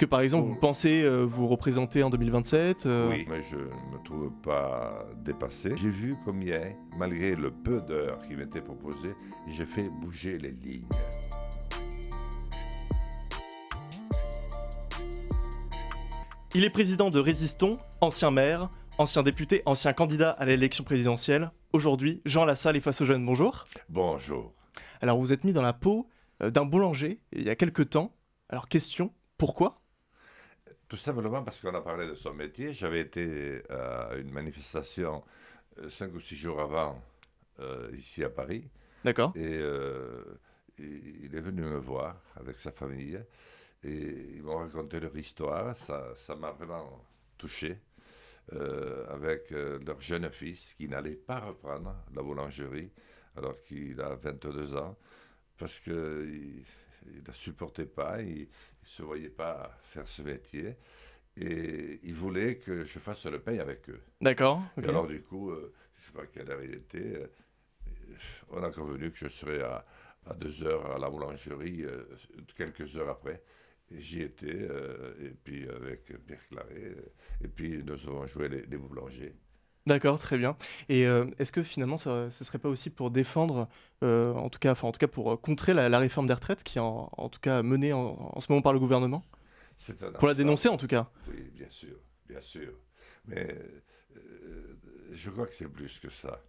que par exemple, vous pensez euh, vous représenter en 2027 euh, Oui, mais je ne me trouve pas dépassé. J'ai vu combien, malgré le peu d'heures qui m'étaient proposées, j'ai fait bouger les lignes. Il est président de Résistons, ancien maire, ancien député, ancien candidat à l'élection présidentielle. Aujourd'hui, Jean Lassalle est face aux jeunes. Bonjour. Bonjour. Alors, vous êtes mis dans la peau euh, d'un boulanger il y a quelques temps. Alors, question, pourquoi? Tout simplement parce qu'on a parlé de son métier. J'avais été à une manifestation euh, cinq ou six jours avant, euh, ici à Paris. D'accord. Et euh, il est venu me voir avec sa famille. Et ils m'ont raconté leur histoire. Ça ça m'a vraiment touché. euh, avec euh, leur jeune fils qui n'allait pas reprendre la boulangerie alors qu'il a 22 ans parce qu'il il ne supportait pas, il ne se voyait pas faire ce métier et il voulait que je fasse le pain avec eux. D'accord. ok. Et alors du coup, euh, je ne sais pas quelle heure il était, euh, on a convenu que je serais à, à deux heures à la boulangerie euh, quelques heures après. J'y étais, euh, et puis avec Pierre Claret, euh, et puis nous avons joué les, les boulangers. D'accord, très bien. Et euh, est-ce que finalement, ça ne serait pas aussi pour défendre, euh, en tout cas, enfin, en tout cas pour euh, contrer la, la réforme des retraites qui est en, en tout cas menée en, en ce moment par le gouvernement? C'est un Pour la ensemble. dénoncer en tout cas. Oui, bien sûr, bien sûr. Mais je crois que c'est plus que ça.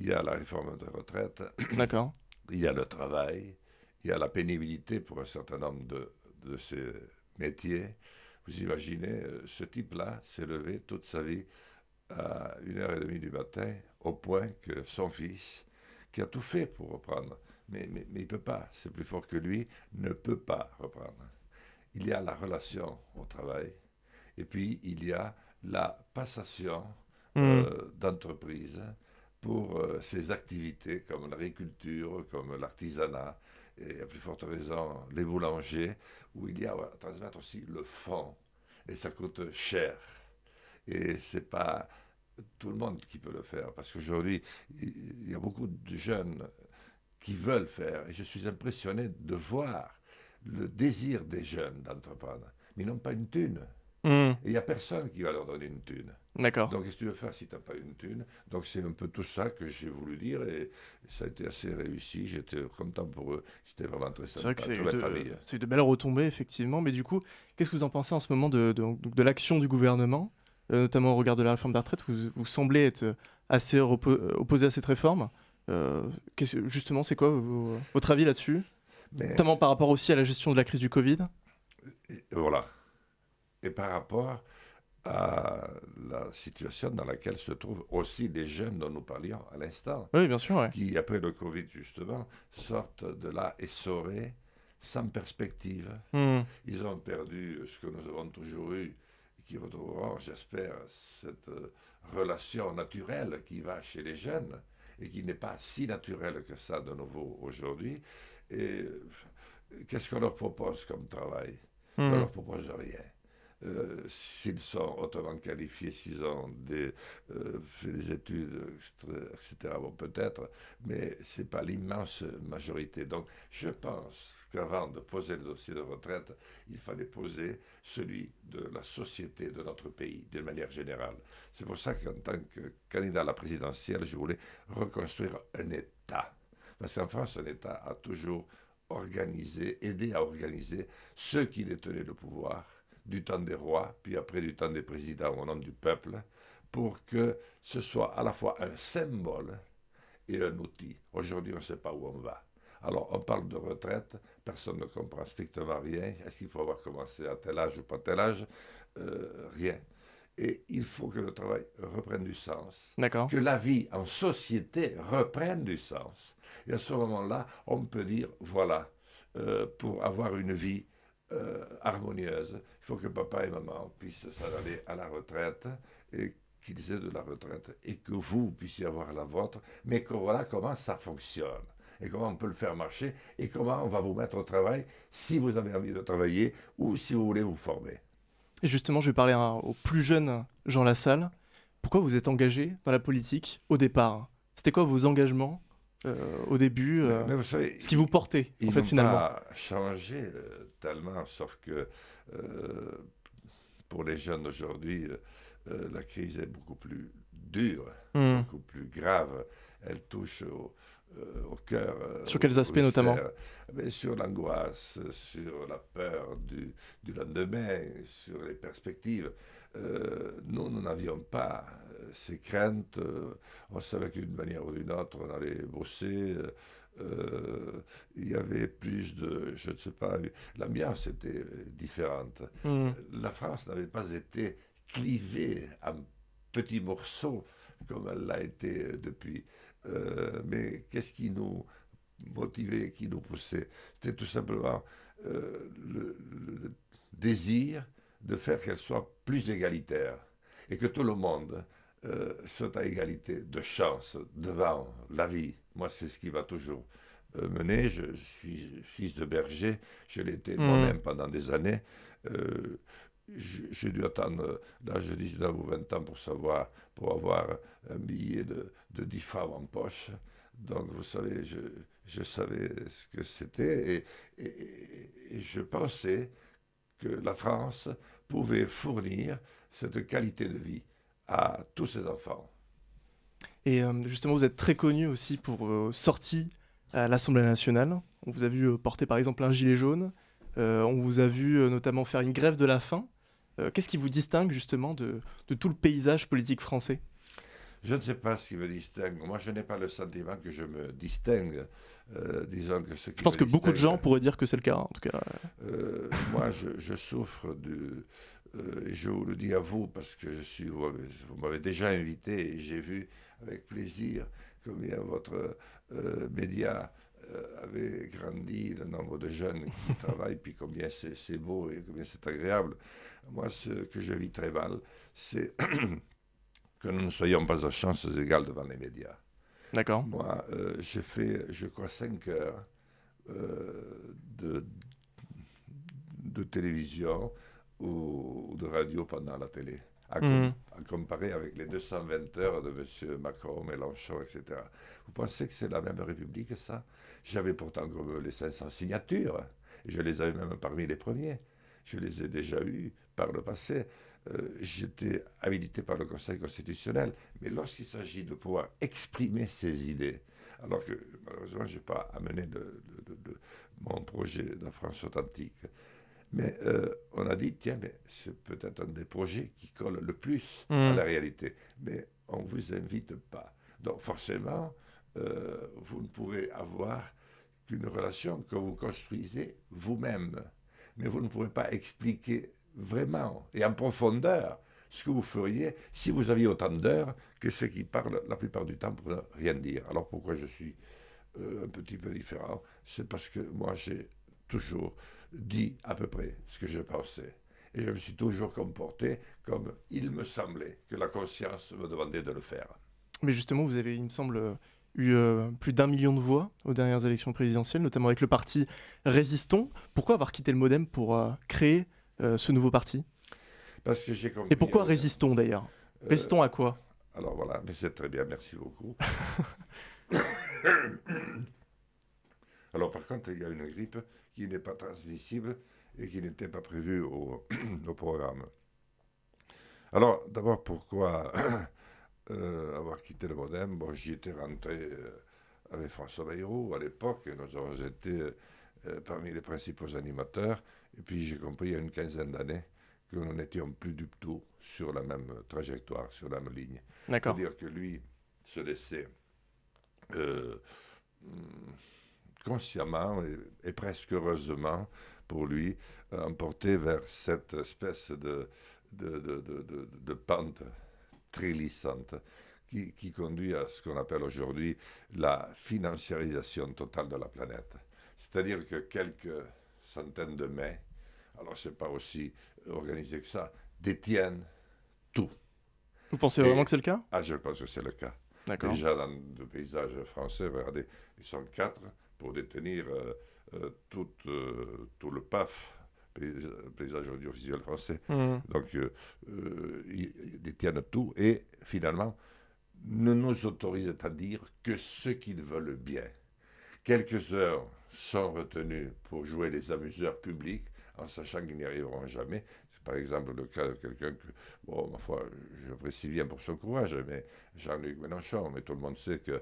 Il y a la réforme des retraites, D'accord. il y a le travail, il y a la pénibilité pour un certain nombre de, de ces métiers. Vous imaginez, ce type-là s'est levé toute sa vie à 1h30 du matin, au point que son fils, qui a tout fait pour reprendre, mais, mais, mais il ne peut pas, c'est plus fort que lui, ne peut pas reprendre. Il y a la relation au travail, et puis il y a la passation Hmm. euh, d'entreprise pour euh, ces activités comme l'agriculture, comme l'artisanat, et à plus forte raison les boulangers, où il y a à transmettre aussi le fond, et ça coûte cher. Et c'est pas tout le monde qui peut le faire, parce qu'aujourd'hui, il y a beaucoup de jeunes qui veulent faire, et je suis impressionné de voir le désir des jeunes d'entreprendre, mais ils n'ont pas une thune. Hmm, Et il n'y a personne qui va leur donner une thune. D'accord. Donc, qu'est-ce que tu veux faire si tu n'as pas une thune? Donc, c'est un peu tout ça que j'ai voulu dire et ça a été assez réussi. J'étais content pour eux. C'était vraiment très C'est vrai sympa. que c'est de, de belles retombées, effectivement. Mais du coup, qu'est-ce que vous en pensez en ce moment de, de, l'action du gouvernement, notamment au regard de la réforme des retraites Vous, vous semblez être assez opposé à cette réforme. Euh, justement, c'est quoi votre avis là-dessus? Mais Notamment par rapport aussi à la gestion de la crise du Covid et voilà. Et par rapport à la situation dans laquelle se trouvent aussi les jeunes dont nous parlions à l'instant, Oui, bien sûr, ouais. qui, après le Covid, justement, sortent de là essorés, sans perspective. Hmm, Ils ont perdu ce que nous avons toujours eu, qui retrouveront, j'espère, cette euh, relation naturelle qui va chez les jeunes et qui n'est pas si naturelle que ça de nouveau aujourd'hui. Et euh, qu'est-ce qu'on leur propose comme travail? On ne hmm. leur propose rien. Euh, s'ils sont hautement qualifiés, s'ils ont euh, fait des études, etc., bon, peut-être, mais ce n'est pas l'immense majorité. Donc, je pense qu'avant de poser le dossier de retraite, il fallait poser celui de la société de notre pays, d'une manière générale. C'est pour ça qu'en tant que candidat à la présidentielle, je voulais reconstruire un État. Parce qu'en France, un État a toujours organisé, aidé à organiser ceux qui détenaient le pouvoir du temps des rois, puis après du temps des présidents au nom du peuple, pour que ce soit à la fois un symbole et un outil. Aujourd'hui, on ne sait pas où on va. Alors, on parle de retraite, personne ne comprend strictement rien. Est-ce qu'il faut avoir commencé à tel âge ou pas tel âge? Euh, Rien. Et il faut que le travail reprenne du sens D'accord. que la vie en société reprenne du sens. Et à ce moment-là, on peut dire, voilà, euh, pour avoir une vie euh, harmonieuse, il faut que papa et maman puissent s'en aller à la retraite et qu'ils aient de la retraite et que vous puissiez avoir la vôtre, mais que voilà comment ça fonctionne et comment on peut le faire marcher et comment on va vous mettre au travail si vous avez envie de travailler ou si vous voulez vous former. Et justement, je vais parler à- au plus jeune Jean Lassalle. Pourquoi vous êtes engagé dans la politique au départ? C'était quoi vos engagements au début euh, Mais vous savez, Ce qui vous portait, en fait, finalement pas changé euh, tellement, sauf que pour les jeunes aujourd'hui, la crise est beaucoup plus dure, hmm. beaucoup plus grave. Elle touche au, au cœur. sur quels aspects notamment? Sur l'angoisse, sur la peur du, du, lendemain, sur les perspectives. Nous, nous n'avions pas ces craintes. on savait qu'une manière ou d'une autre, on allait bosser. Euh, il y avait plus de, je ne sais pas, l'ambiance était différente. Hmm. La France n'avait pas été clivée en petits morceaux comme elle l'a été depuis. Euh, mais qu'est-ce qui nous motivait, qui nous poussait? C'était tout simplement euh, le, désir de faire qu'elle soit plus égalitaire et que tout le monde soit à égalité de chance devant la vie. Moi, c'est ce qui va toujours euh, mener. Je suis fils de berger, je l'étais hmm. moi-même pendant des années. Euh, j'ai dû attendre l'âge de 19 ou 20 ans pour savoir, pour avoir un billet de, de 10 francs en poche. Donc, vous savez, je, je savais ce que c'était et, et, je pensais que la France pouvait fournir cette qualité de vie à tous ses enfants. Et euh, justement, vous êtes très connu aussi pour vos sorties à l'Assemblée nationale. On vous a vu euh, porter par exemple un gilet jaune. Euh, on vous a vu notamment faire une grève de la faim. Qu'est-ce qui vous distingue justement de, tout le paysage politique français? Je ne sais pas ce qui me distingue. Moi, je n'ai pas le sentiment que je me distingue. disons que ce qui je pense que beaucoup de gens pourraient dire que c'est le cas, en tout cas. moi, je, je souffre de, et je vous le dis à vous parce que je suis, vous m'avez déjà invité et j'ai vu avec plaisir combien votre euh, média euh, avait grandi, le nombre de jeunes qui travaillent, puis combien c'est beau et combien c'est agréable. Moi, ce que je vis très mal, c'est que nous ne soyons pas à chances égales devant les médias. D'accord. Moi, euh, j'ai fait, je crois, 5 heures de, de télévision ou, de radio pendant la télé, à, mhm. comparer avec les 220 heures de M. Macron, Mélenchon, etc. Vous pensez que c'est la même République, ça? J'avais pourtant les 500 signatures, je les avais même parmi les premiers. Je les ai déjà eues par le passé. Euh, j'étais habilité par le Conseil constitutionnel, mais lorsqu'il s'agit de pouvoir exprimer ses idées, alors que malheureusement, je n'ai pas amené de, mon projet de la France authentique, mais euh, on a dit, tiens, mais c'est peut-être un des projets qui colle le plus à mmh. la réalité. Mais on ne vous invite pas. Donc forcément, euh, vous ne pouvez avoir qu'une relation que vous construisez vous-même. Mais vous ne pouvez pas expliquer vraiment et en profondeur ce que vous feriez si vous aviez autant d'heures que ceux qui parlent la plupart du temps pour ne rien dire. Alors pourquoi je suis euh, un petit peu différent C'est parce que moi j'ai toujours dit à peu près ce que je pensais. Et je me suis toujours comporté comme il me semblait que la conscience me demandait de le faire. Mais justement, vous avez, il me semble, eu euh, plus d'un million de voix aux dernières élections présidentielles, notamment avec le parti Résistons. Pourquoi avoir quitté le Modem pour euh, créer ce nouveau parti Parce que j'ai compris. Et pourquoi Résistons d'ailleurs? Résistons à quoi? Alors voilà, mais c'est très bien, merci beaucoup. Alors par contre, il y a une grippe qui n'est pas transmissible et qui n'était pas prévue au, au programme. Alors d'abord, pourquoi euh, avoir quitté le Modem? Bon, j'y étais rentré euh, avec François Bayrou à l'époque, et nous avons été euh, parmi les principaux animateurs. Et puis j'ai compris il y a une quinzaine d'années que nous n'étions plus du tout sur la même trajectoire, sur la même ligne. C'est-à-dire que lui se laissait consciemment et, presque heureusement pour lui emporter vers cette espèce de, de, de, de, de pente trélissante qui, qui conduit à ce qu'on appelle aujourd'hui la financiarisation totale de la planète. C'est-à-dire que quelques centaines de mets, alors c'est pas aussi organisé que ça, détiennent tout. Vous pensez vraiment que c'est le cas? Ah, je pense que c'est le cas. Déjà dans le paysage français, regardez, ils sont quatre pour détenir euh, euh, tout, euh, tout le PAF, paysage audiovisuel français. Mmh. Donc, euh, euh, ils détiennent tout et finalement ne nous autorisent à dire que ce qu'ils veulent bien. Quelques heures sont retenues pour jouer les amuseurs publics en sachant qu'ils n'y arriveront jamais. C'est par exemple le cas de quelqu'un que, bon, ma foi, j'apprécie bien pour son courage, mais Jean-Luc Mélenchon, mais tout le monde sait qu'il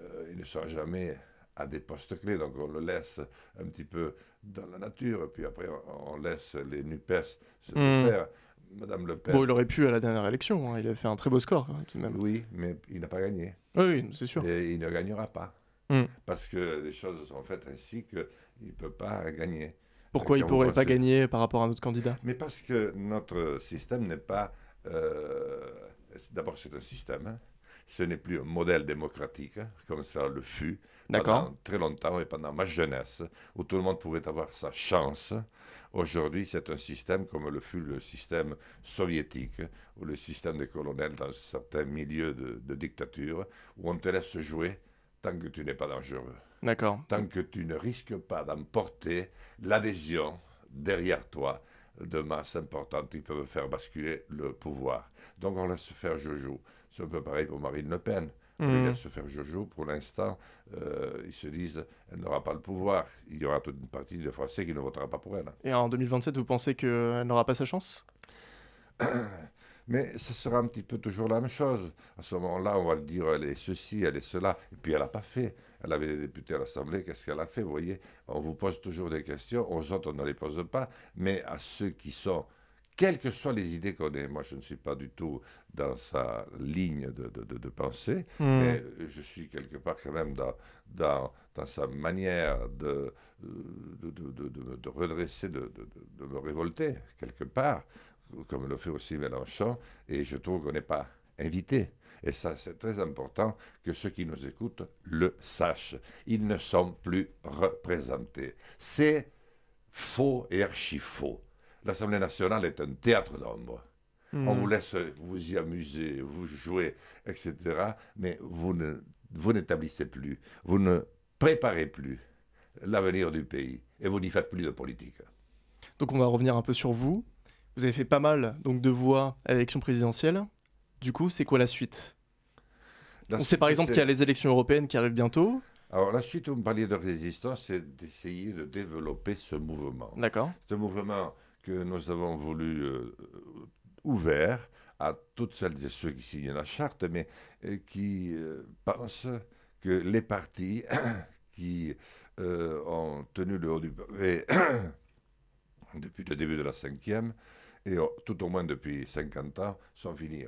euh, ne sera jamais à des postes clés, donc on le laisse un petit peu dans la nature, puis après on, laisse les NUPES se hmm. faire. Madame Le Pen. Bon, il aurait pu à la dernière élection, hein. il a fait un très beau score hein, tout de même. Oui, mais il n'a pas gagné. Oui, c'est sûr. Et il ne gagnera pas. Hmm. Parce que les choses sont faites ainsi qu'il ne peut pas gagner. Pourquoi il ne pourrait pas gagner par rapport à un autre candidat? Mais parce que notre système n'est pas... Euh, d'abord, c'est un système. Hein. Ce n'est plus un modèle démocratique, hein, comme cela le fut pendant très longtemps et pendant ma jeunesse, où tout le monde pouvait avoir sa chance. Aujourd'hui, c'est un système comme le fut le système soviétique, ou le système des colonels dans certains milieux de, de dictature, où on te laisse jouer tant que tu n'es pas dangereux. D'accord. Tant que tu ne risques pas d'emporter l'adhésion derrière toi de masses importantes qui peuvent faire basculer le pouvoir. Donc on laisse faire Jojo. C'est un peu pareil pour Marine Le Pen. On mmh. laisse faire Jojo. Pour l'instant, euh, ils se disent elle n'aura pas le pouvoir. Il y aura toute une partie des Français qui ne votera pas pour elle. Et en 2027, vous pensez qu'elle n'aura pas sa chance? Mais ce sera un petit peu toujours la même chose. À ce moment-là, on va dire elle est ceci, elle est cela. Et puis elle n'a pas fait. Elle avait des députés à l'Assemblée, qu'est-ce qu'elle a fait Vous voyez, on vous pose toujours des questions. Aux autres, on ne les pose pas. Mais à ceux qui sont quelles que soient les idées qu'on ait. Moi, je ne suis pas du tout dans sa ligne de, de, pensée, hmm. mais je suis quelque part quand même dans, dans, dans sa manière de, de, redresser, de, me révolter, quelque part comme le fait aussi Mélenchon, et je trouve qu'on n'est pas invité. Et ça, c'est très important que ceux qui nous écoutent le sachent. Ils ne sont plus représentés. C'est faux et archi-faux. L'Assemblée nationale est un théâtre d'ombre. On hmm. vous laisse vous y amuser, vous jouer, etc. Mais vous ne vous n'établissez plus, vous ne préparez plus l'avenir du pays et vous n'y faites plus de politique. Donc on va revenir un peu sur vous. Vous avez fait pas mal donc, de voix à l'élection présidentielle. Du coup, c'est quoi la suite? On sait par exemple qu'il y a les élections européennes qui arrivent bientôt. Alors la suite, vous me parliez de résistance, c'est d'essayer de développer ce mouvement. D'accord. Ce mouvement que nous avons voulu euh, ouvert à toutes celles et ceux qui signent la charte, mais euh, qui euh, pensent que les partis qui ont tenu le haut du pavé depuis le début de la cinquième et oh, tout au moins depuis 50 ans, sont finis.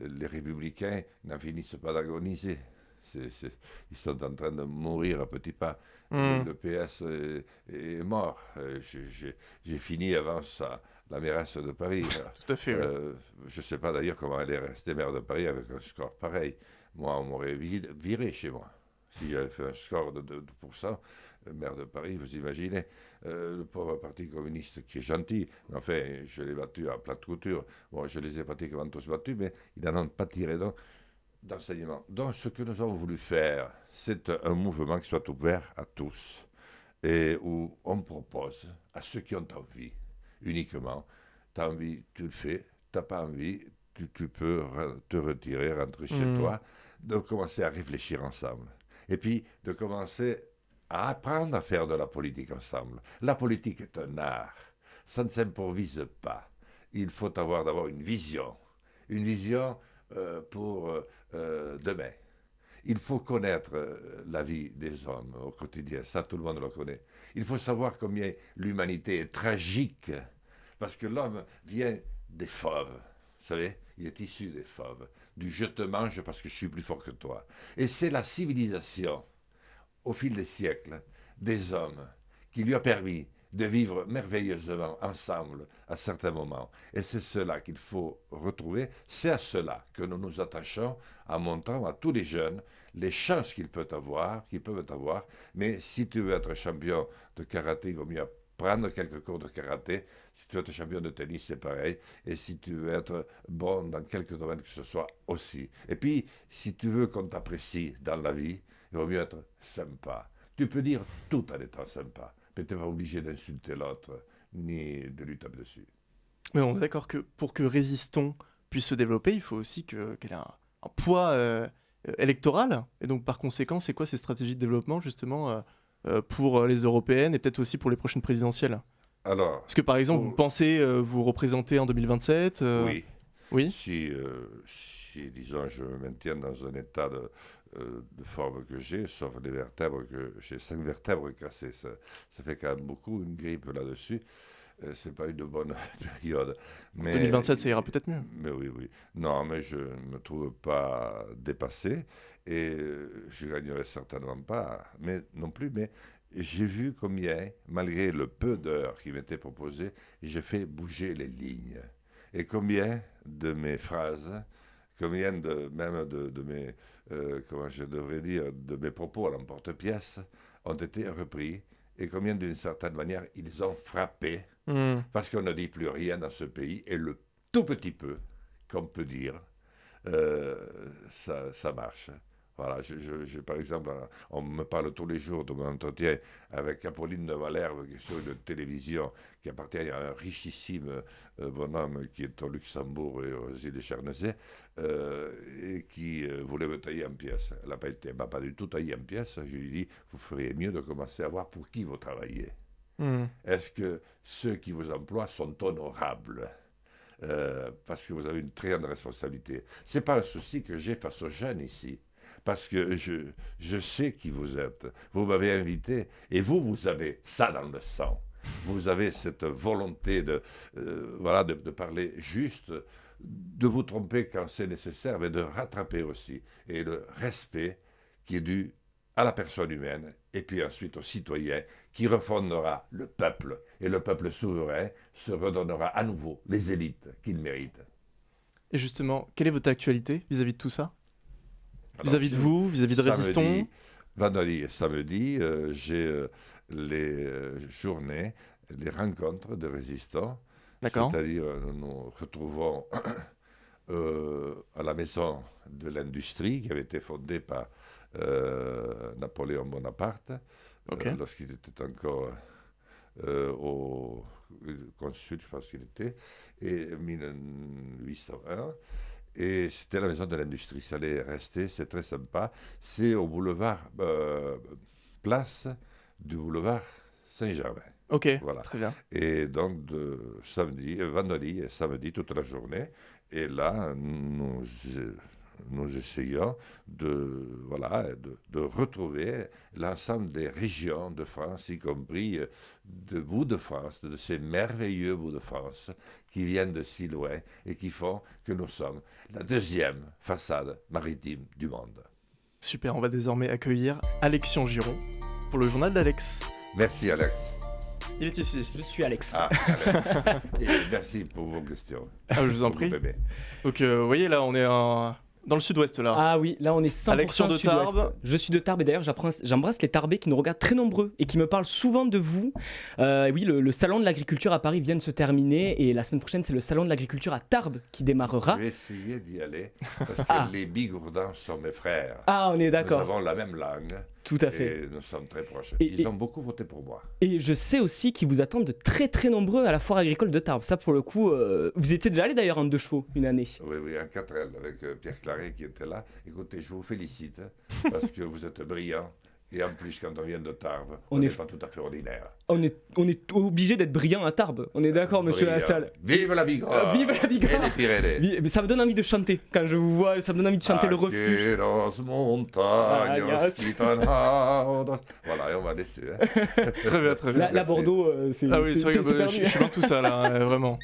les républicains n'en finissent pas d'agoniser. ils sont en train de mourir à petits pas. Hmm. Le, PS est, mort. Euh, j'ai fini avant ça, la mairesse de Paris. Tout à fait. Euh, je ne sais pas d'ailleurs comment elle est restée maire de Paris avec un score pareil. Moi, on m'aurait viré chez moi si j'avais fait un score de 2%. Euh, maire de Paris, vous imaginez, euh, le pauvre Parti communiste qui est gentil, mais enfin, je l'ai battu à plate couture. Bon, je les ai pratiquement tous battus, mais ils n'en ont pas tiré d'enseignement. Donc, ce que nous avons voulu faire, c'est un mouvement qui soit ouvert à tous et où on propose à ceux qui ont envie, uniquement, tu as envie, tu le fais, tu n'as pas envie, tu, peux te retirer, rentrer chez mmh. toi, de commencer à réfléchir ensemble. Et puis de commencer à apprendre à faire de la politique ensemble. La politique est un art. Ça ne s'improvise pas. Il faut avoir d'abord une vision. Une vision euh, pour euh, euh, demain. Il faut connaître la vie des hommes au quotidien. Ça, tout le monde le connaît. Il faut savoir combien l'humanité est tragique. Parce que l'homme vient des fauves. Vous savez, il est issu des fauves. Du je te mange parce que je suis plus fort que toi. Et c'est la civilisation au fil des siècles des hommes qui lui a permis de vivre merveilleusement ensemble à certains moments. Et c'est cela qu'il faut retrouver. C'est à cela que nous nous attachons en montrant à tous les jeunes les chances qu'ils peuvent avoir, qu'ils peuvent avoir. Mais si tu veux être champion de karaté, il vaut mieux prendre quelques cours de karaté. Si tu veux être champion de tennis, c'est pareil. Et si tu veux être bon dans quelques domaines que ce soit aussi. Et puis, si tu veux qu'on t'apprécie dans la vie, il vaut mieux être sympa. Tu peux dire tout en étant sympa, mais tu n'es pas obligé d'insulter l'autre, ni de lui taper dessus. Mais on est d'accord que pour que Résistons puisse se développer, il faut aussi qu'elle ait un, poids euh, électoral. Et donc, par conséquent, c'est quoi ces stratégies de développement, justement, euh, euh, pour les européennes et peut-être aussi pour les prochaines présidentielles? Alors. Est-ce que par exemple, vous pensez vous représenter en 2027 Oui. Oui. Si, si, disons, je me maintiens dans un état de, de forme que j'ai, sauf les vertèbres, que j'ai cinq vertèbres cassées, ça, ça, fait quand même beaucoup, une grippe là-dessus. Euh, c'est pas une bonne période. Mais, 2027, ça ira peut-être mieux. Mais oui, oui. Non, mais je ne me trouve pas dépassé et euh, je gagnerai certainement pas, mais non plus. Mais j'ai vu combien, malgré le peu d'heures qui m'étaient proposées, j'ai fait bouger les lignes. Et combien de mes phrases, combien de, même de, mes, euh, comment je devrais dire, de mes propos à l'emporte-pièce ont été repris et combien d'une certaine manière ils ont frappé Hmm. Parce qu'on ne dit plus rien dans ce pays et le tout petit peu qu'on peut dire, euh, ça, ça, marche. Voilà, je, par exemple, on me parle tous les jours de mon entretien avec Apolline de est sur une télévision, qui appartient à un richissime euh, bonhomme qui est au Luxembourg et aux îles de Chernezay, euh, voulait me tailler en pièces. Elle n'a pas été, pas du tout taillée en pièces. Je lui ai dit, vous feriez mieux de commencer à voir pour qui vous travaillez. Hmm. Est-ce que ceux qui vous emploient sont honorables? Euh, Parce que vous avez une très grande responsabilité. Ce n'est pas un souci que j'ai face aux jeunes ici. Parce que je, je sais qui vous êtes. Vous m'avez invité et vous, vous avez ça dans le sang. Vous avez cette volonté de, euh, voilà, de, de parler juste, de vous tromper quand c'est nécessaire, mais de rattraper aussi. Et le respect qui est dû à la personne humaine et puis ensuite au citoyen qui refondera le peuple et le peuple souverain se redonnera à nouveau les élites qu'il mérite. Et justement, quelle est votre actualité vis-à-vis de tout ça? Vis-à-vis de vous, vis-à-vis de Résistons? Vendredi et samedi, euh, j'ai euh, les euh, journées, les rencontres de résistants. C'est-à-dire, nous nous retrouvons à la maison de l'industrie qui avait été fondée par euh, Napoléon Bonaparte, euh, lorsqu'il était encore euh, au consul, je pense qu'il était, et 1801. Et c'était la maison de l'industrie. Ça allait rester, c'est très sympa. C'est au boulevard, place du boulevard Saint-Germain. Ok, voilà. très bien. Et donc, de samedi, vendredi et samedi, toute la journée. Et là, nous nous essayons de, voilà, de, retrouver l'ensemble des régions de France, y compris euh, de bouts de France, de ces merveilleux bouts de France qui viennent de si loin et qui font que nous sommes la deuxième façade maritime du monde. Super, on va désormais accueillir Alexion Giron pour le journal d'Alex. Merci Alex. Il est ici. Je suis Alex. Ah, Et merci pour vos questions. Ah, je vous en prie. Donc, euh, vous voyez, là, on est en, dans le sud-ouest là. Ah oui, là on est 100% de Tarbes. Je suis de Tarbes et d'ailleurs j'embrasse les Tarbais qui nous regardent très nombreux et qui me parlent souvent de vous. Euh, oui, le, salon de l'agriculture à Paris vient de se terminer et la semaine prochaine c'est le salon de l'agriculture à Tarbes qui démarrera. Je vais essayer d'y aller parce que ah. les bigourdins sont mes frères. Ah, on est d'accord. Nous avons la même langue. Tout à fait. Et nous sommes très proches. Ils ont beaucoup voté pour moi. Et je sais aussi qu'ils vous attendent de très très nombreux à la foire agricole de Tarbes. Ça, pour le coup, euh, vous étiez déjà allé d'ailleurs en deux chevaux une année. Oui, oui, en 4L avec euh, Pierre Claret qui était là. Écoutez, je vous félicite hein, parce que vous êtes brillant. Et en plus, quand on vient de Tarbes, on n'est pas tout à fait ordinaire. On est, on est obligé d'être brillant à Tarbes. On est d'accord, monsieur Lassalle Vive la Bigorre euh, Vive la Bigorre Et les Mais ça me donne envie de chanter. Quand je vous vois, ça me donne envie de chanter le refuge. Voilà, et on va laisser. Hein. très bien, très bien. La, Bordeaux, euh, c'est Ah oui, c'est vrai, je, suis dans tout ça, là, hein, vraiment.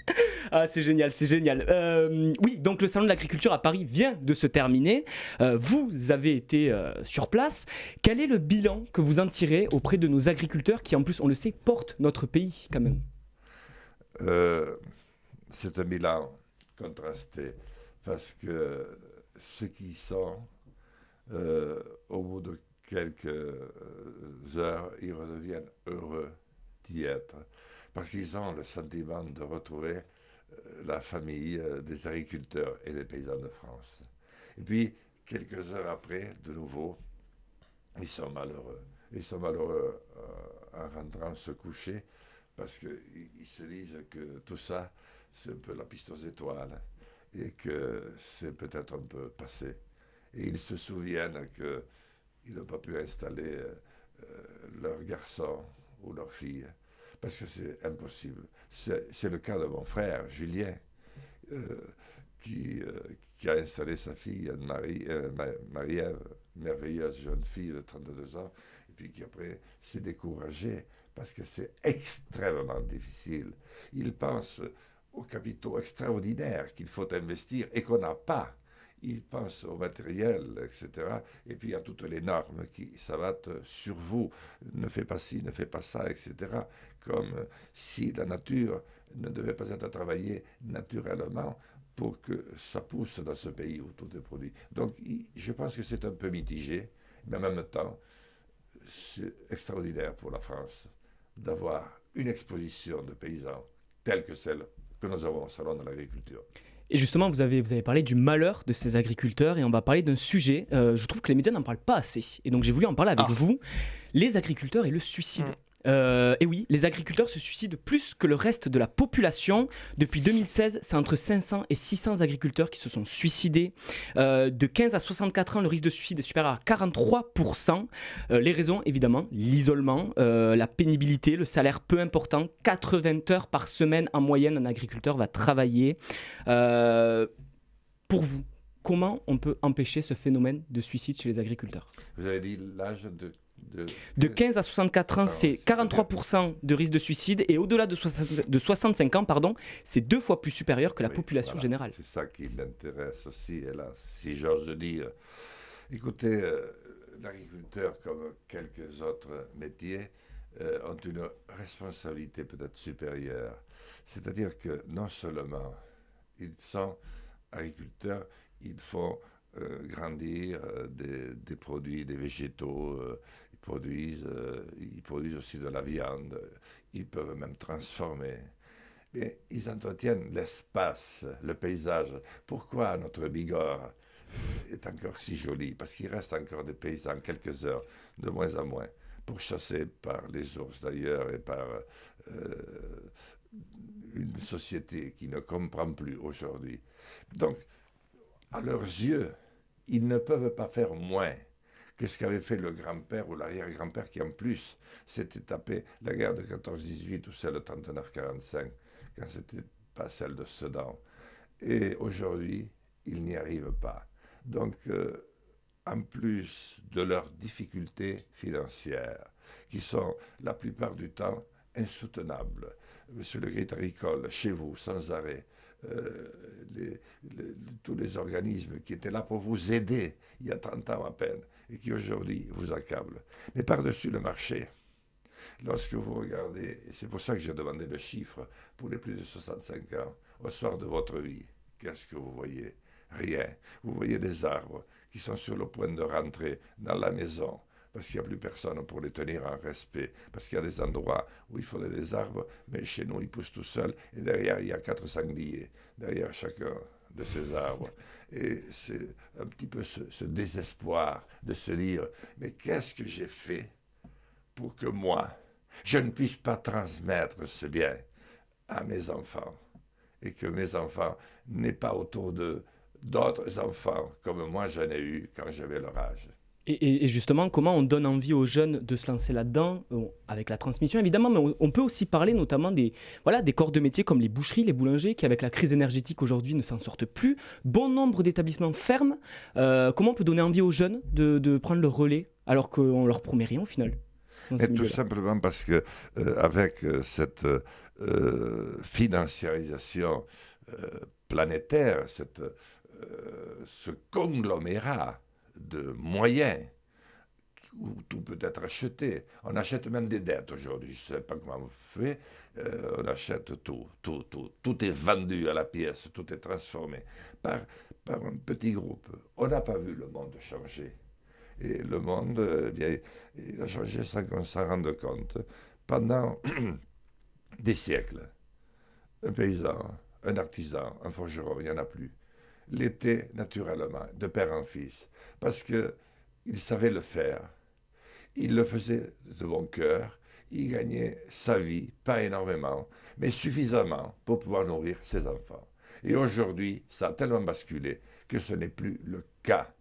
Ah, c'est génial, c'est génial. Euh, oui, donc le salon de l'agriculture à Paris vient de se terminer. vous avez été sur place. Quel est le bilan que vous en tirez auprès de nos agriculteurs qui, en plus, on le sait, portent notre pays quand même euh, C'est un bilan contrasté parce que ceux qui sont, euh, au bout de quelques heures, ils redeviennent heureux d'y être parce qu'ils ont le sentiment de retrouver euh, la famille des agriculteurs et des paysans de France. Et puis, quelques heures après, de nouveau, ils sont malheureux. Ils sont malheureux euh, en rentrant se coucher parce qu'ils se disent que tout ça, c'est un peu la piste aux étoiles et que c'est peut-être un peu passé. Et ils se souviennent qu'ils n'ont pas pu installer euh, leur garçon ou leur fille parce que c'est impossible. C'est le cas de mon frère, Julien, euh, qui, euh, qui, a installé sa fille euh, Marie-Ève, merveilleuse jeune fille de 32 ans, puis qui après s'est découragé parce que c'est extrêmement difficile. Il pense aux capitaux extraordinaires qu'il faut investir et qu'on n'a pas il pense au matériel, etc. Et puis a toutes les normes qui s'abattent sur vous. Ne fais pas ci, ne fais pas ça, etc. Comme si la nature ne devait pas être travaillée naturellement pour que ça pousse dans ce pays où tout est produit. Donc je pense que c'est un peu mitigé, mais en même temps, c'est extraordinaire pour la France d'avoir une exposition de paysans telle que celle que nous avons au Salon de l'agriculture. Et justement, vous avez, vous avez parlé du malheur de ces agriculteurs et on va parler d'un sujet, euh, je trouve que les médias n'en parlent pas assez. Et donc j'ai voulu en parler avec ah. vous, les agriculteurs et le suicide. Mm. Euh, et oui, les agriculteurs se suicident plus que le reste de la population. Depuis 2016, c'est entre 500 et 600 agriculteurs qui se sont suicidés. Euh, de 15 à 64 ans, le risque de suicide est supérieur à 43%. Euh, les raisons, évidemment, l'isolement, la pénibilité, le salaire peu important. 80 heures par semaine en moyenne, un agriculteur va travailler. pour vous, comment on peut empêcher ce phénomène de suicide chez les agriculteurs? Vous avez dit l'âge de de, 15 à 64 ans, c'est 43% de risque de suicide et au-delà de, 65 ans, pardon, c'est deux fois plus supérieur que la population générale. C'est ça qui m'intéresse aussi, là, si j'ose dire. Écoutez, euh, l'agriculteur, comme quelques autres métiers, euh, ont une responsabilité peut-être supérieure. C'est-à-dire que non seulement ils sont agriculteurs, ils font euh, grandir des, des, produits, des végétaux, produisent, euh, ils produisent aussi de la viande, ils peuvent même transformer. Mais ils entretiennent l'espace, le paysage. Pourquoi notre Bigorre est encore si joli? Parce qu'il reste encore des paysans, quelques heures, de moins en moins, pour chasser par les ours d'ailleurs et par euh, une société qui ne comprend plus aujourd'hui. Donc, à leurs yeux, ils ne peuvent pas faire moins Qu'est-ce qu'avait fait le grand-père ou l'arrière-grand-père qui, en plus, s'était tapé la guerre de 14-18 ou celle de 39-45, quand c'était pas celle de Sedan. Et aujourd'hui, ils n'y arrivent pas. Donc, euh, en plus de leurs difficultés financières, qui sont la plupart du temps insoutenables, Monsieur le Grit agricole, chez vous, sans arrêt, euh, tous les organismes qui étaient là pour vous aider il y a 30 ans à peine et qui aujourd'hui vous accablent. Mais par-dessus le marché, lorsque vous regardez, et c'est pour ça que j'ai demandé le chiffre pour les plus de 65 ans, au soir de votre vie, qu'est-ce que vous voyez? Rien. Vous voyez des arbres qui sont sur le point de rentrer dans la maison parce qu'il n'y a plus personne pour les tenir en respect, parce qu'il y a des endroits où il faudrait des arbres, mais chez nous, ils poussent tout seuls, et derrière, il y a quatre sangliers, derrière chacun de ces arbres. Et c'est un petit peu ce, désespoir de se dire, mais qu'est-ce que j'ai fait pour que moi, je ne puisse pas transmettre ce bien à mes enfants, et que mes enfants n'aient pas autour d'eux d'autres enfants comme moi j'en ai eu quand j'avais leur âge. Et, justement, comment on donne envie aux jeunes de se lancer là-dedans, avec la transmission évidemment, mais on, peut aussi parler notamment des, voilà, des corps de métier comme les boucheries, les boulangers, qui avec la crise énergétique aujourd'hui ne s'en sortent plus. Bon nombre d'établissements ferment. Euh, comment on peut donner envie aux jeunes de, prendre le relais alors qu'on leur promet rien au final tout simplement parce que euh, avec euh, cette financiarisation planétaire, cette, ce conglomérat de moyens où tout peut être acheté. On achète même des dettes aujourd'hui. Je ne sais pas comment on fait. Euh, on achète tout, tout, tout. Tout est vendu à la pièce, tout est transformé par, par un petit groupe. On n'a pas vu le monde changer. Et le monde, bien, il a changé sans qu'on s'en rende compte. Pendant des siècles, un paysan, un artisan, un forgeron, il n'y en a plus l'était naturellement, de père en fils, parce qu'il savait le faire. Il le faisait de bon cœur, il gagnait sa vie, pas énormément, mais suffisamment pour pouvoir nourrir ses enfants. Et aujourd'hui, ça a tellement basculé que ce n'est plus le cas.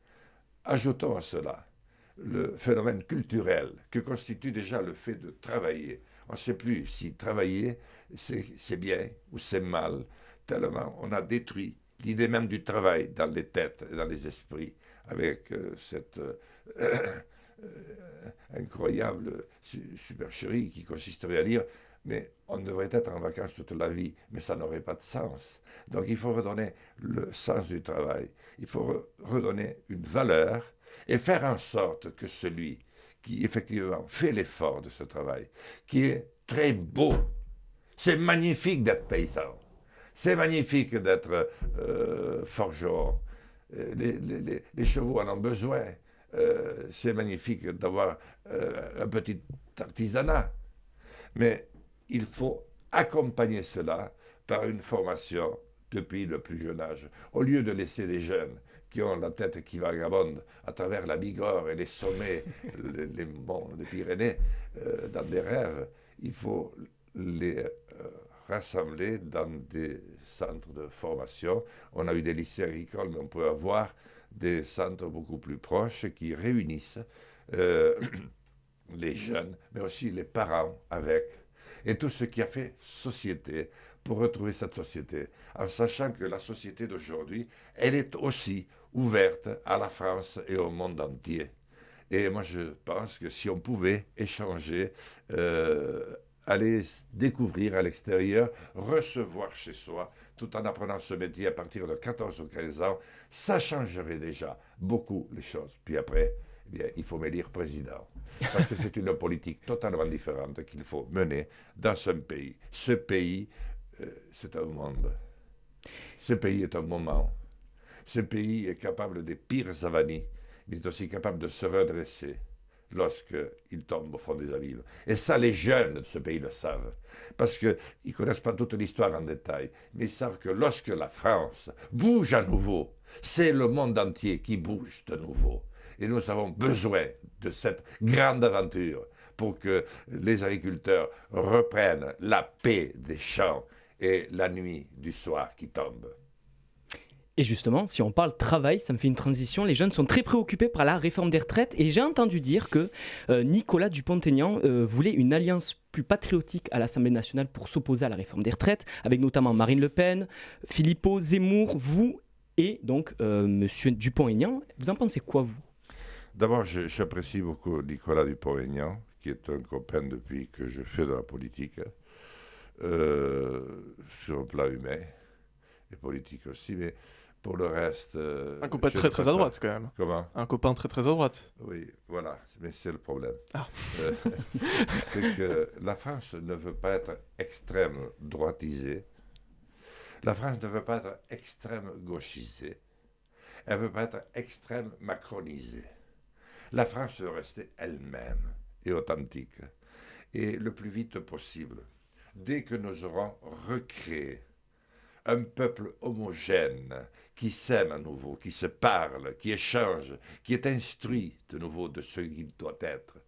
Ajoutons à cela le phénomène culturel que constitue déjà le fait de travailler On ne sait plus si travailler, c'est bien ou c'est mal, tellement on a détruit l'idée même du travail dans les têtes et dans les esprits, avec euh, cette euh, euh, incroyable supercherie qui consisterait à dire mais on devrait être en vacances toute la vie, mais ça n'aurait pas de sens. Donc il faut redonner le sens du travail, il faut redonner une valeur et faire en sorte que celui qui effectivement fait l'effort de ce travail, qui est très beau, c'est magnifique d'être paysan, c'est magnifique d'être euh, forgeron, euh, les, chevaux en ont besoin, euh, c'est magnifique d'avoir un petit artisanat, mais il faut accompagner cela par une formation depuis le plus jeune âge, au lieu de laisser les jeunes qui ont la tête qui vagabonde à travers la Bigorre et les sommets, les, monts des Pyrénées, euh, dans des rêves, il faut les rassembler dans des centres de formation. On a eu des lycées agricoles, mais on peut avoir des centres beaucoup plus proches qui réunissent euh, les jeunes, mais aussi les parents avec et tout ce qui a fait société pour retrouver cette société, en sachant que la société d'aujourd'hui, elle est aussi ouverte à la France et au monde entier. Et moi, je pense que si on pouvait échanger, euh, aller découvrir à l'extérieur, recevoir chez soi, tout en apprenant ce métier à partir de 14 ou 15 ans, ça changerait déjà beaucoup les choses. Puis après, eh bien, il faut m'élire président. Parce que c'est une politique totalement différente qu'il faut mener dans ce pays. Ce pays, euh, c'est un monde. Ce pays est un moment. Ce pays est capable des pires avanies. Il est aussi capable de se redresser lorsqu'il tombe au fond des abîmes. Et ça, les jeunes de ce pays le savent. Parce qu'ils ne connaissent pas toute l'histoire en détail, mais ils savent que lorsque la France bouge à nouveau, c'est le monde entier qui bouge de nouveau. Et nous avons besoin de cette grande aventure pour que les agriculteurs reprennent la paix des champs et la nuit du soir qui tombe. Et justement, si on parle travail, ça me fait une transition. Les jeunes sont très préoccupés par la réforme des retraites et j'ai entendu dire que euh, Nicolas Dupont-Aignan euh, voulait une alliance plus patriotique à l'Assemblée nationale pour s'opposer à la réforme des retraites, avec notamment Marine Le Pen, Philippot, Zemmour, vous et donc euh, Monsieur Dupont-Aignan. Vous en pensez quoi, vous? D'abord, j'apprécie beaucoup Nicolas Dupont-Aignan, qui est un copain depuis que je fais de la politique, euh, sur le plan humain et politique aussi, mais pour le reste... Euh, un copain très très à droite quand même. Comment? Un copain très très à droite. Oui, voilà, mais c'est le problème. Ah. Euh, c'est que la France ne veut pas être extrême droitisée, la France ne veut pas être extrême gauchisée, elle ne veut pas être extrême macronisée. La France veut rester elle-même et authentique, et le plus vite possible. Dès que nous aurons recréé un peuple homogène qui s'aime à nouveau, qui se parle, qui échange, qui est instruit de nouveau de ce qu'il doit être,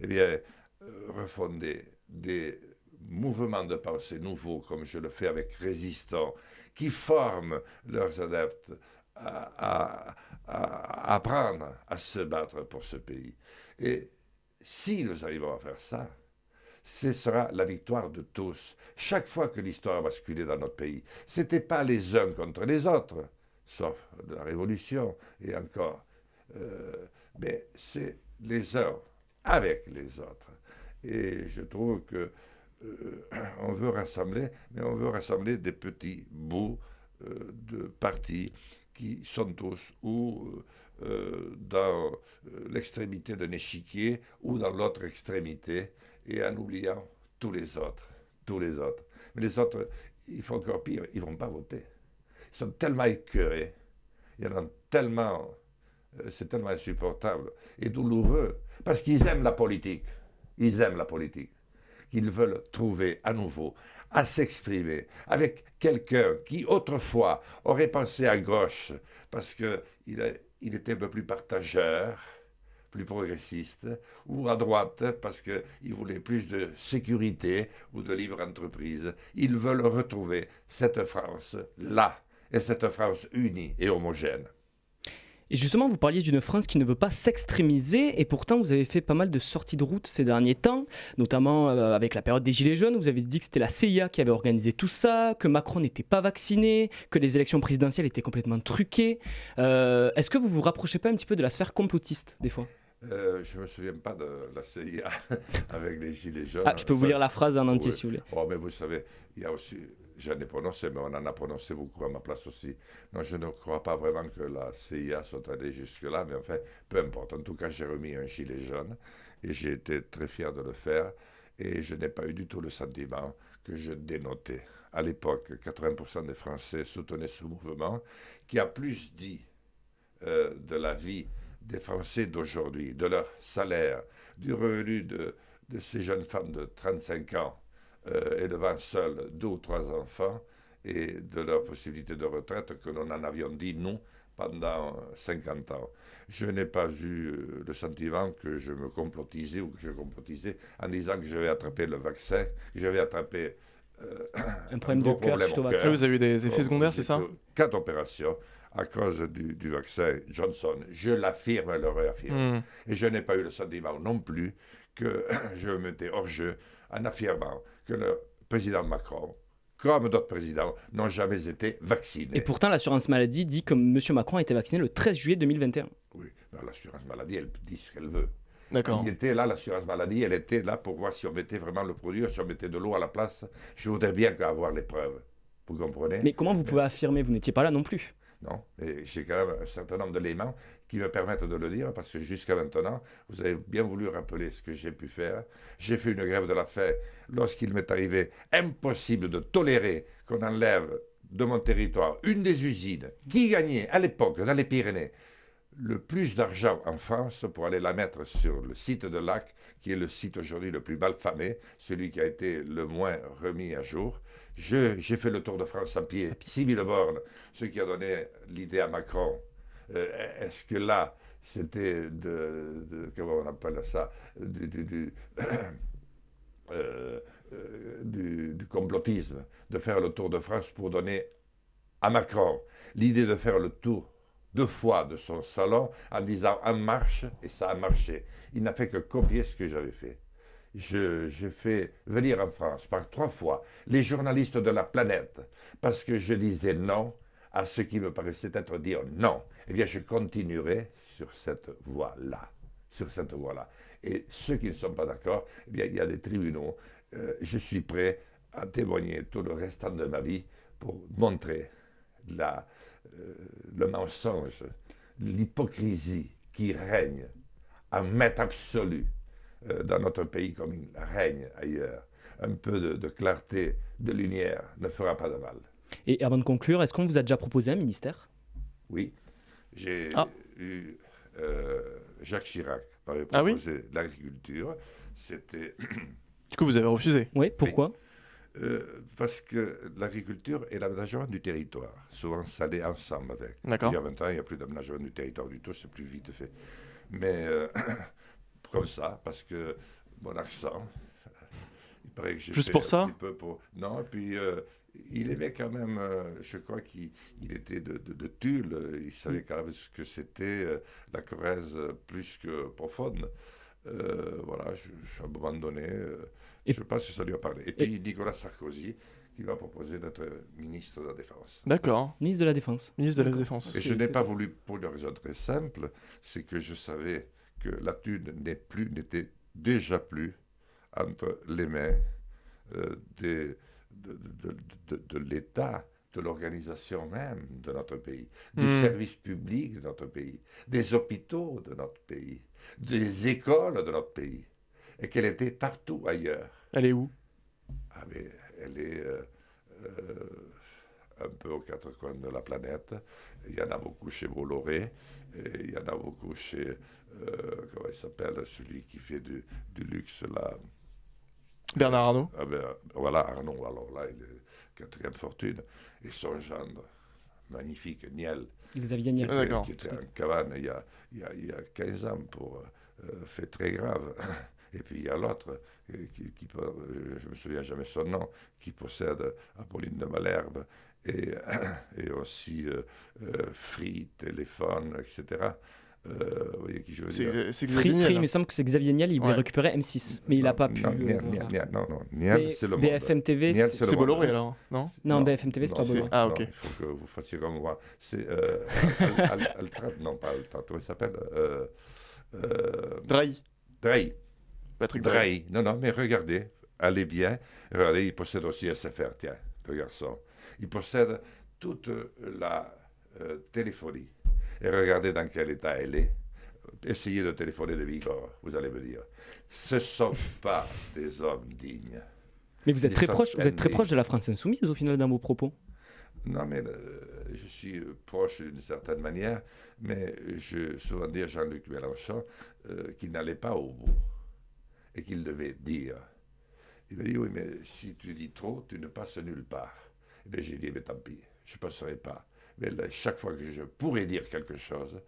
eh bien, euh, refonder des mouvements de pensée nouveaux, comme je le fais avec Résistants, qui forment leurs adeptes à, apprendre à se battre pour ce pays. Et si nous arrivons à faire ça, ce sera la victoire de tous. Chaque fois que l'histoire a basculé dans notre pays, ce n'était pas les uns contre les autres, sauf la Révolution et encore, euh, mais c'est les uns avec les autres. Et je trouve que euh, on veut rassembler, mais on veut rassembler des petits bouts euh, de partis qui sont tous ou dans l'extrémité d'un échiquier ou dans l'autre extrémité, et en oubliant tous les autres, tous les autres. Mais les autres, il faut encore pire, ils ne vont pas voter. Ils sont tellement écœurés, il y en a tellement, euh, c'est tellement insupportable et douloureux, parce qu'ils aiment la politique, ils aiment la politique qu'ils veulent trouver à nouveau à s'exprimer avec quelqu'un qui autrefois aurait pensé à gauche parce qu'il il était un peu plus partageur, plus progressiste, ou à droite parce qu'il voulait plus de sécurité ou de libre entreprise. Ils veulent retrouver cette France là, et cette France unie et homogène. Et justement, vous parliez d'une France qui ne veut pas s'extrémiser, et pourtant vous avez fait pas mal de sorties de route ces derniers temps, notamment euh, avec la période des Gilets jaunes. Vous avez dit que c'était la CIA qui avait organisé tout ça, que Macron n'était pas vacciné, que les élections présidentielles étaient complètement truquées. Euh, Est-ce que vous vous rapprochez pas un petit peu de la sphère complotiste des fois? Euh, je ne me souviens pas de la CIA avec les gilets jaunes. Ah, je peux vous lire la phrase en entier Oui. si vous voulez. Oh, mais vous savez, il y a aussi, j'en ai prononcé, mais on en a prononcé beaucoup à ma place aussi. Non, je ne crois pas vraiment que la CIA soit allée jusque-là, mais enfin, peu importe. En tout cas, j'ai remis un gilet jaune et j'ai été très fier de le faire. Et je n'ai pas eu du tout le sentiment que je dénotais. À l'époque, 80% des Français soutenaient ce mouvement qui a plus dit euh, de la vie des Français d'aujourd'hui, de leur salaire, du revenu de, de ces jeunes femmes de 35 ans euh, élevant seules deux ou trois enfants et de leur possibilité de retraite que nous en avions dit non pendant euh, 50 ans. Je n'ai pas eu euh, le sentiment que je me complotisais ou que je complotisais en disant que je vais attraper le vaccin, que je vais attraper euh, Un problème de gros cœur vous avez eu des effets secondaires, c'est ça Quatre opérations à cause du, du vaccin Johnson. Je l'affirme et le réaffirme. Hmm. Et je n'ai pas eu le sentiment non plus que je me mettais hors jeu en affirmant que le président Macron, comme d'autres présidents, n'ont jamais été vaccinés. Et pourtant, l'assurance maladie dit que M. Macron a été vacciné le 13 juillet 2021. Oui, l'assurance maladie, elle dit ce qu'elle veut. D'accord. Il était là, l'assurance maladie, elle était là pour voir si on mettait vraiment le produit, si on mettait de l'eau à la place. Je voudrais bien avoir les preuves. Vous comprenez? Mais comment vous pouvez affirmer? Vous n'étiez pas là non plus. Non, j'ai quand même un certain nombre d'éléments qui me permettent de le dire, parce que jusqu'à maintenant, vous avez bien voulu rappeler ce que j'ai pu faire. J'ai fait une grève de la faim lorsqu'il m'est arrivé impossible de tolérer qu'on enlève de mon territoire une des usines qui gagnait à l'époque dans les Pyrénées le plus d'argent en France pour aller la mettre sur le site de Lac, qui est le site aujourd'hui le plus mal famé, celui qui a été le moins remis à jour. Je- J'ai fait le tour de France à pied, 6000 bornes, ce qui a donné l'idée à Macron. Euh, Est-ce que là, c'était de, de- Comment on appelle ça Du, du- du- euh, euh, du- du complotisme, de faire le tour de France pour donner à Macron l'idée de faire le tour deux fois de son salon en disant en marche, et ça a marché. Il n'a fait que copier ce que j'avais fait. J'ai fait venir en France par trois fois les journalistes de la planète parce que je disais non à ce qui me paraissait être dire non. Eh bien, je continuerai sur cette voie-là. Sur cette voie-là. Et ceux qui ne sont pas d'accord, eh bien, il y a des tribunaux. Euh, je suis prêt à témoigner tout le restant de ma vie pour montrer la, euh, le mensonge, l'hypocrisie qui règne en maître absolu euh, dans notre pays comme il règne ailleurs. Un peu de, de clarté, de lumière ne fera pas de mal. Et avant de conclure, est-ce qu'on vous a déjà proposé un ministère? Oui, j'ai Ah. eu euh, Jacques Chirac m'avait Ah oui? proposé l'agriculture. C'était Du coup, vous avez refusé? Oui, pourquoi? Euh, parce que l'agriculture et l'aménagement du territoire, souvent ça allait ensemble avec. D'accord. Il y a 20 ans, il n'y a plus d'aménagement du territoire du tout, c'est plus vite fait. Mais euh, comme ça, parce que mon accent, il paraît que j'ai Juste fait pour un ça? petit peu pour... Non, et puis euh, il aimait quand même, euh, je crois qu'il il était de, de, de Tulle, il savait quand même ce que c'était euh, la Corrèze plus que profonde. Euh, voilà, je, je- à un moment donné, euh, Et- je pense que ça lui a parlé. Et puis Nicolas Sarkozy, qui m'a proposé d'être ministre de la Défense. D'accord. Ministre de la Défense. Ministre de la. Défense. Et je n'ai pas voulu pour une raison très simple, c'est que je savais que la thune n'est plus, n'était déjà plus entre les mains euh, des- de, de- de- l'État, de l'organisation même de notre pays, du Hmm. service public de notre pays, des hôpitaux de notre pays, des écoles de notre pays, et qu'elle était partout ailleurs. Elle est où? Ah, mais elle est euh, euh, un peu aux quatre coins de la planète. Il y en a beaucoup chez Bolloré, et il y en a beaucoup chez, euh, comment il s'appelle, celui qui fait du, du luxe là. Bernard Arnault Ah ben, voilà, Arnaud, alors là, il est quatrième fortune. Et son gendre, magnifique, Niel, Xavier qui Niel. Ah, était, qui en cabane il y a, il y a, il y a 15 ans pour euh, fait très grave. Et puis il y a l'autre, euh, qui, qui euh, je me souviens jamais son nom, qui possède Apolline de Malherbe et, et aussi euh, euh, Free, téléphone, etc. Euh, vous voyez qui je veux dire c'est Free, Xavier Free, Niel. il me semble que c'est Xavier Niel, il voulait récupérer M6, mais il n'a pas pu. Non, euh, Niel, non, non, Niel, c'est le monde. BFM TV, c'est-. Bolloré alors, non non, BFM TV, c'est non, pas Bolloré. Ah, non, ok. Il faut que vous fassiez comme moi. C'est euh, Al- Al- Altran, non pas Altran, comment il s'appelle euh, euh, Drahi. Drahi. Patrick Drahi. Drahi. Non, non, mais regardez, allez bien. Regardez, il possède aussi SFR, tiens, le garçon. Il possède toute la euh, téléphonie. Et regardez dans quel état elle est. Essayez de téléphoner de Vigor, vous allez me dire. Ce ne sont pas des hommes dignes. Mais vous êtes très proche, vous êtes très proche de la France insoumise au final dans vos propos. Non, mais euh, je suis proche d'une certaine manière, mais je souvent dire à Jean-Luc Mélenchon euh, qu'il n'allait pas au bout et qu'il devait dire. Il m'a dit Oui, mais si tu dis trop, tu ne passes nulle part. Et bien, j'ai dit Mais tant pis, je ne passerai pas. Mais là, chaque fois que je pourrais dire quelque chose,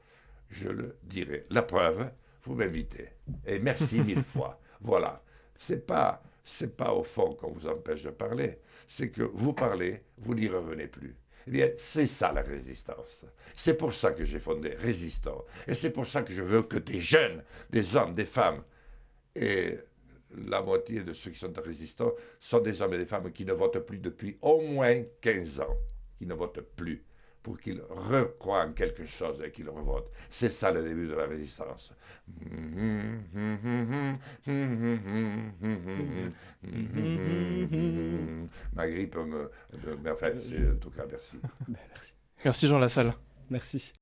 je le dirai. La preuve, vous m'invitez. Et merci mille fois. Voilà. C'est pas, c'est pas au fond qu'on vous empêche de parler. C'est que vous parlez, vous n'y revenez plus. Eh bien, c'est ça la résistance. C'est pour ça que j'ai fondé Résistant. Et c'est pour ça que je veux que des jeunes, des hommes, des femmes, et la moitié de ceux qui sont résistants sont des hommes et des femmes qui ne votent plus depuis au moins 15 ans, qui ne votent plus pour qu'ils recroient en quelque chose et qu'ils revotent. C'est ça le début de la résistance. Ma grippe me... me- Mais enfin, c'est en tout cas, merci. Merci. Merci Jean Lassalle. Merci.